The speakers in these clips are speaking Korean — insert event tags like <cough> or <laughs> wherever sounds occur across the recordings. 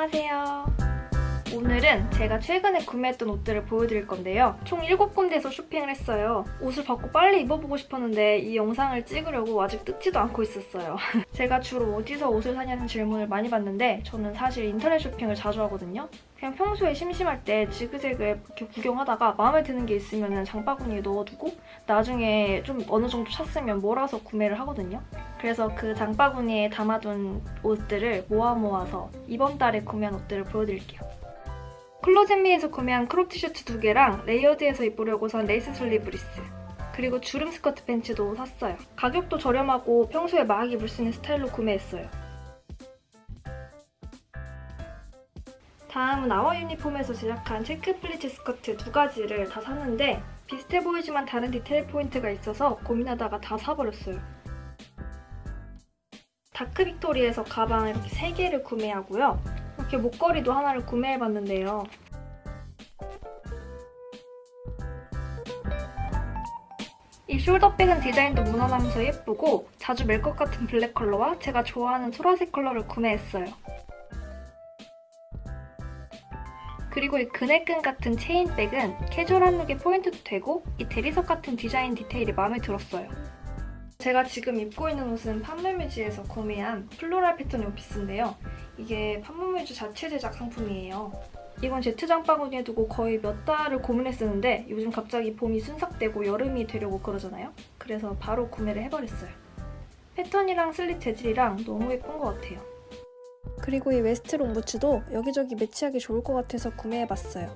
안녕하세요. 오늘은 제가 최근에 구매했던 옷들을 보여드릴 건데요. 총 7군데에서 쇼핑을 했어요. 옷을 받고 빨리 입어보고 싶었는데 이 영상을 찍으려고 아직 뜯지도 않고 있었어요. <laughs> 제가 주로 어디서 옷을 사냐는 질문을 많이 받는데 저는 사실 인터넷 쇼핑을 자주 하거든요. 그냥 평소에 심심할 때 지그재그 이렇게 구경하다가 마음에 드는 게 있으면 장바구니에 넣어두고 나중에 좀 어느 정도 찼으면 몰아서 구매를 하거든요. 그래서 그 장바구니에 담아둔 옷들을 모아 모아서 이번 달에 구매한 옷들을 보여드릴게요. 클로젯미에서 구매한 crop 티셔츠 두 개랑 레이어드해서 입으려고 산 레이스 슬리브리스 그리고 주름 스커트 팬츠도 샀어요. 가격도 저렴하고 평소에 막 입을 수 있는 스타일로 구매했어요. 다음은 아워 유니폼에서 제작한 체크 플리츠 스커트 두 가지를 다 샀는데 비슷해 보이지만 다른 디테일 포인트가 있어서 고민하다가 다 사버렸어요. 다크 빅토리에서 가방 이렇게 3개를 구매하고요. 이렇게 목걸이도 하나를 구매해봤는데요. 이 숄더백은 디자인도 무난하면서 예쁘고 자주 멜 것 같은 블랙 컬러와 제가 좋아하는 소라색 컬러를 구매했어요. 그리고 이 그네끈 같은 체인백은 캐주얼한 룩에 포인트도 되고 이 대리석 같은 디자인 디테일이 마음에 들었어요. 제가 지금 입고 있는 옷은 팜므뮤즈에서 구매한 floral 패턴 원피스인데요. 이게 팜므뮤즈 자체 제작 상품이에요. 이건 제트 장바구니에 두고 거의 몇 달을 고민했었는데 요즘 갑자기 봄이 순삭되고 여름이 되려고 그러잖아요. 그래서 바로 구매를 해버렸어요. 패턴이랑 슬릿 재질이랑 너무 예쁜 것 같아요. 그리고 이 웨스턴 롱 부츠도 여기저기 매치하기 좋을 것 같아서 구매해봤어요.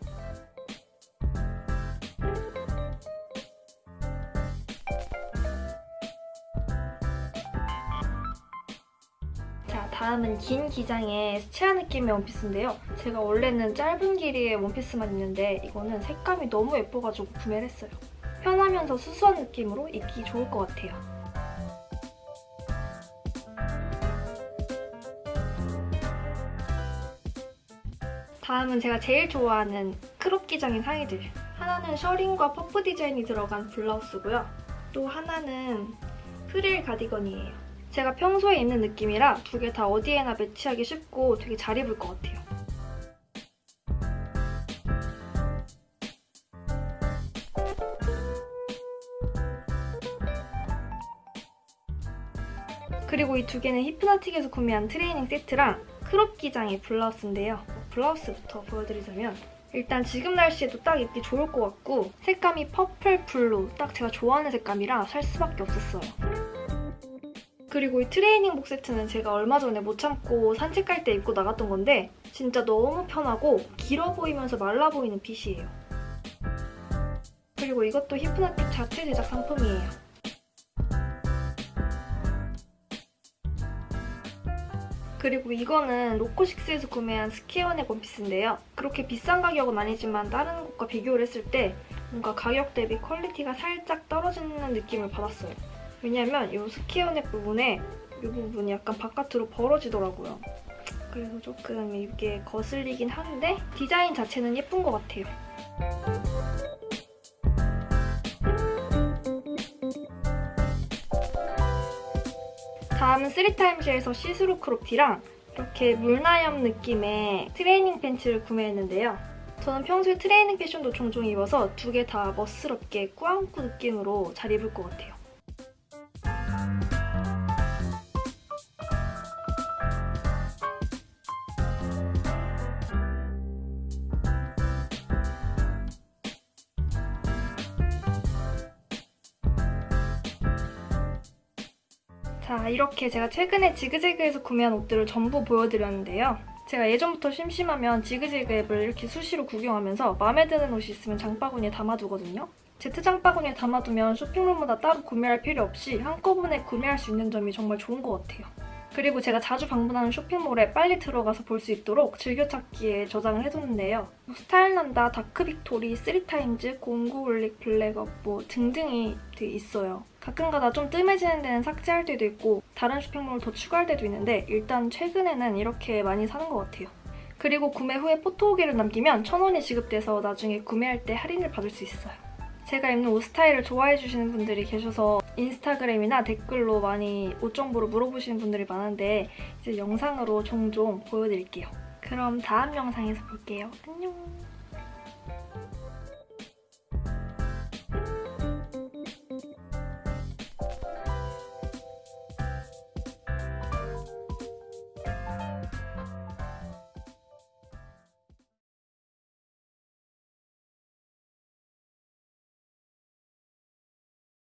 다음은 긴 기장의 수채화 느낌의 원피스인데요. 제가 원래는 짧은 길이의 원피스만 입는데 이거는 색감이 너무 예뻐가지고 구매를 했어요. 편하면서 수수한 느낌으로 입기 좋을 것 같아요. 다음은 제가 제일 좋아하는 crop 기장의 상의들. 하나는 셔링과 퍼프 디자인이 들어간 블라우스고요. 또 하나는 프릴 가디건이에요. 제가 평소에 입는 느낌이라 두 개 다 어디에나 매치하기 쉽고 되게 잘 입을 것 같아요. 그리고 이 두 개는 히프나틱에서 구매한 트레이닝 세트랑 crop 기장의 블라우스인데요. 블라우스부터 보여드리자면 일단 지금 날씨에도 딱 입기 좋을 것 같고 색감이 purple blue 딱 제가 좋아하는 색감이라 살 수밖에 없었어요. 그리고 이 트레이닝복 세트는 제가 얼마 전에 못 참고 산책할 때 입고 나갔던 건데 진짜 너무 편하고 길어 보이면서 말라 보이는 핏이에요. 그리고 이것도 히프나틱 자체 제작 상품이에요. 그리고 이거는 로코식스에서 구매한 스퀘어넥 원피스인데요. 그렇게 비싼 가격은 아니지만 다른 곳과 비교를 했을 때 뭔가 가격 대비 퀄리티가 살짝 떨어지는 느낌을 받았어요. 왜냐면 이 스퀘어넥 부분에 이 부분이 약간 바깥으로 벌어지더라고요. 그래서 조금 이게 거슬리긴 한데 디자인 자체는 예쁜 것 같아요. 다음은 3타임즈에서 시스루 crop티랑 이렇게 물나염 느낌의 트레이닝 팬츠를 구매했는데요. 저는 평소에 트레이닝 패션도 종종 입어서 두 개 다 멋스럽게 꾸안꾸 느낌으로 잘 입을 것 같아요. 자, 이렇게 제가 최근에 지그재그에서 구매한 옷들을 전부 보여드렸는데요. 제가 예전부터 심심하면 지그재그 앱을 이렇게 수시로 구경하면서 마음에 드는 옷이 있으면 장바구니에 담아두거든요. 제트 장바구니에 담아두면 쇼핑몰마다 따로 구매할 필요 없이 한꺼번에 구매할 수 있는 점이 정말 좋은 것 같아요. 그리고 제가 자주 방문하는 쇼핑몰에 빨리 들어가서 볼 수 있도록 즐겨찾기에 저장을 해뒀는데요. 스타일난다, 다크빅토리, 쓰리타임즈, 공구올릭, 블랙업 뭐 등등이 있어요. 가끔가다 좀 뜸해지는 데는 삭제할 때도 있고 다른 쇼핑몰을 더 추가할 때도 있는데 일단 최근에는 이렇게 많이 사는 것 같아요. 그리고 구매 후에 포토 후기를 남기면 1,000원이 지급돼서 나중에 구매할 때 할인을 받을 수 있어요. 제가 입는 옷 스타일을 좋아해주시는 분들이 계셔서 인스타그램이나 댓글로 많이 옷 정보를 물어보시는 분들이 많은데 이제 영상으로 종종 보여드릴게요. 그 그럼 다음 영상에서 볼게요. 안녕.